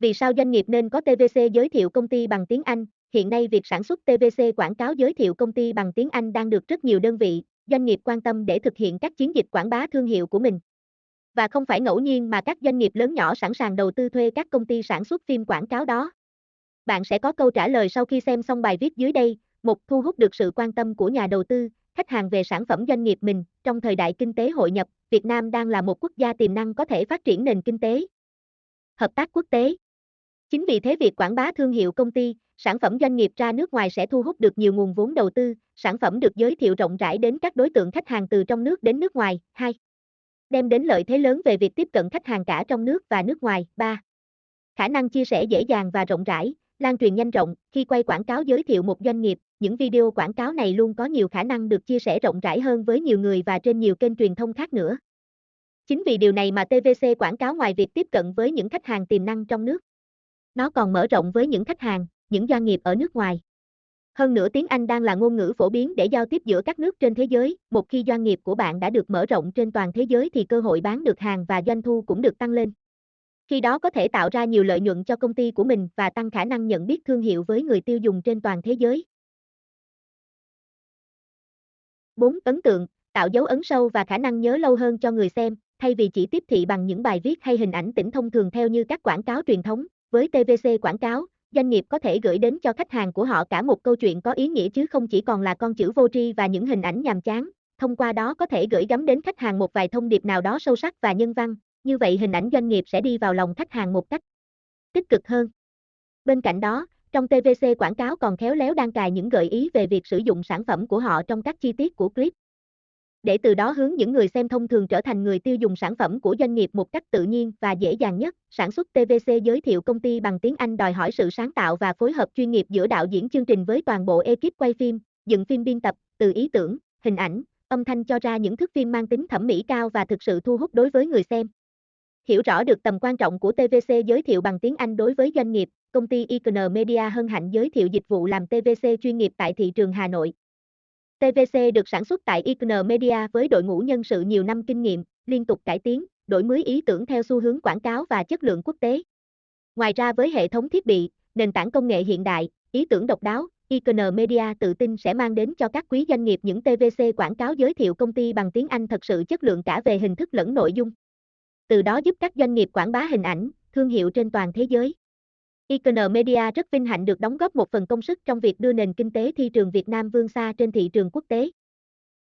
Vì sao doanh nghiệp nên có TVC giới thiệu công ty bằng tiếng Anh? Hiện nay việc sản xuất TVC quảng cáo giới thiệu công ty bằng tiếng Anh đang được rất nhiều đơn vị, doanh nghiệp quan tâm để thực hiện các chiến dịch quảng bá thương hiệu của mình. Và không phải ngẫu nhiên mà các doanh nghiệp lớn nhỏ sẵn sàng đầu tư thuê các công ty sản xuất phim quảng cáo đó. Bạn sẽ có câu trả lời sau khi xem xong bài viết dưới đây. Một, thu hút được sự quan tâm của nhà đầu tư, khách hàng về sản phẩm doanh nghiệp mình. Trong thời đại kinh tế hội nhập, Việt Nam đang là một quốc gia tiềm năng có thể phát triển nền kinh tế. Hợp tác quốc tế. Chính vì thế việc quảng bá thương hiệu công ty, sản phẩm doanh nghiệp ra nước ngoài sẽ thu hút được nhiều nguồn vốn đầu tư, sản phẩm được giới thiệu rộng rãi đến các đối tượng khách hàng từ trong nước đến nước ngoài. 2. Đem đến lợi thế lớn về việc tiếp cận khách hàng cả trong nước và nước ngoài. 3. Khả năng chia sẻ dễ dàng và rộng rãi, lan truyền nhanh rộng, khi quay quảng cáo giới thiệu một doanh nghiệp, những video quảng cáo này luôn có nhiều khả năng được chia sẻ rộng rãi hơn với nhiều người và trên nhiều kênh truyền thông khác nữa. Chính vì điều này mà TVC quảng cáo ngoài việc tiếp cận với những khách hàng tiềm năng trong nước, nó còn mở rộng với những khách hàng, những doanh nghiệp ở nước ngoài. Hơn nữa tiếng Anh đang là ngôn ngữ phổ biến để giao tiếp giữa các nước trên thế giới, một khi doanh nghiệp của bạn đã được mở rộng trên toàn thế giới thì cơ hội bán được hàng và doanh thu cũng được tăng lên. Khi đó có thể tạo ra nhiều lợi nhuận cho công ty của mình và tăng khả năng nhận biết thương hiệu với người tiêu dùng trên toàn thế giới. 4. Ấn tượng, tạo dấu ấn sâu và khả năng nhớ lâu hơn cho người xem, thay vì chỉ tiếp thị bằng những bài viết hay hình ảnh tĩnh thông thường theo như các quảng cáo truyền thống. Với TVC quảng cáo, doanh nghiệp có thể gửi đến cho khách hàng của họ cả một câu chuyện có ý nghĩa chứ không chỉ còn là con chữ vô tri và những hình ảnh nhàm chán. Thông qua đó có thể gửi gắm đến khách hàng một vài thông điệp nào đó sâu sắc và nhân văn, như vậy hình ảnh doanh nghiệp sẽ đi vào lòng khách hàng một cách tích cực hơn. Bên cạnh đó, trong TVC quảng cáo còn khéo léo đăng cài những gợi ý về việc sử dụng sản phẩm của họ trong các chi tiết của clip. Để từ đó hướng những người xem thông thường trở thành người tiêu dùng sản phẩm của doanh nghiệp một cách tự nhiên và dễ dàng nhất. Sản xuất TVC giới thiệu công ty bằng tiếng Anh đòi hỏi sự sáng tạo và phối hợp chuyên nghiệp giữa đạo diễn chương trình với toàn bộ ekip quay phim, dựng phim biên tập, từ ý tưởng, hình ảnh, âm thanh cho ra những thước phim mang tính thẩm mỹ cao và thực sự thu hút đối với người xem. Hiểu rõ được tầm quan trọng của TVC giới thiệu bằng tiếng Anh đối với doanh nghiệp, công ty Icon Media hân hạnh giới thiệu dịch vụ làm TVC chuyên nghiệp tại thị trường Hà Nội. TVC được sản xuất tại Icon Media với đội ngũ nhân sự nhiều năm kinh nghiệm, liên tục cải tiến, đổi mới ý tưởng theo xu hướng quảng cáo và chất lượng quốc tế. Ngoài ra với hệ thống thiết bị, nền tảng công nghệ hiện đại, ý tưởng độc đáo, Icon Media tự tin sẽ mang đến cho các quý doanh nghiệp những TVC quảng cáo giới thiệu công ty bằng tiếng Anh thật sự chất lượng cả về hình thức lẫn nội dung từ đó giúp các doanh nghiệp quảng bá hình ảnh, thương hiệu trên toàn thế giới. Icon Media rất vinh hạnh được đóng góp một phần công sức trong việc đưa nền kinh tế thị trường Việt Nam vươn xa trên thị trường quốc tế.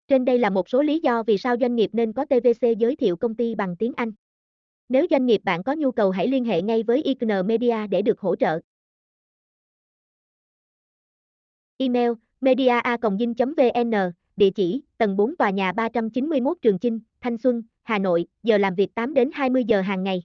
Trên đây là một số lý do vì sao doanh nghiệp nên có TVC giới thiệu công ty bằng tiếng Anh. Nếu doanh nghiệp bạn có nhu cầu hãy liên hệ ngay với Icon Media để được hỗ trợ. Email media.vn, địa chỉ tầng 4 tòa nhà 391 Trường Chinh, Thanh Xuân, Hà Nội, giờ làm việc 8 đến 20 giờ hàng ngày.